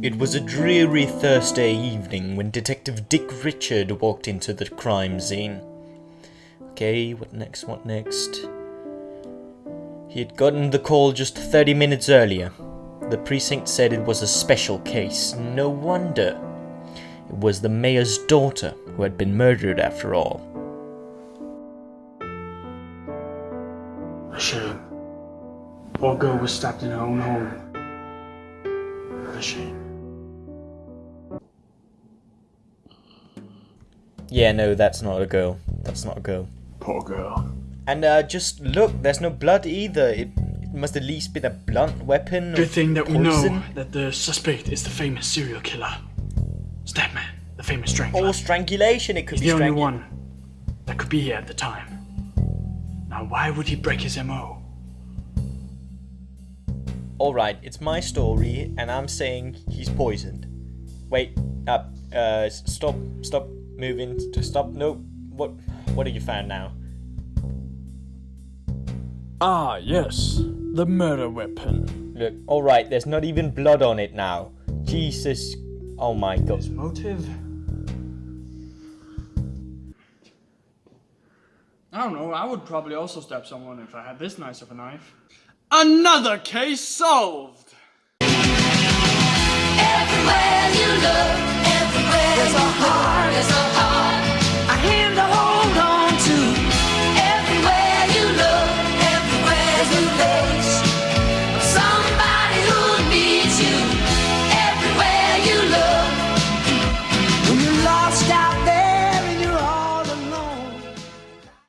It was a dreary Thursday evening when Detective Dick Richard walked into the crime scene. Okay, what next? What next? He had gotten the call just 30 minutes earlier. The precinct said it was a special case. No wonder. It was the mayor's daughter who had been murdered after all. Shame. Poor girl was stabbed in her own home. Shame. Yeah, no, that's not a girl. That's not a girl. Poor girl. And uh, just look, there's no blood either. It, it must at least be a blunt weapon. Good thing that we know that the suspect is the famous serial killer. Statman, the famous strangler. Or strangulation. It could He's be the only one that could be here at the time. Now, why would he break his MO? Alright, it's my story, and I'm saying he's poisoned. Wait, uh, uh, stop, stop moving, to stop, no, what, what have you found now? Ah, yes. The murder weapon. Look, alright, there's not even blood on it now. Jesus, oh my god. His motive? I don't know, I would probably also stab someone if I had this nice of a knife. Another case solved!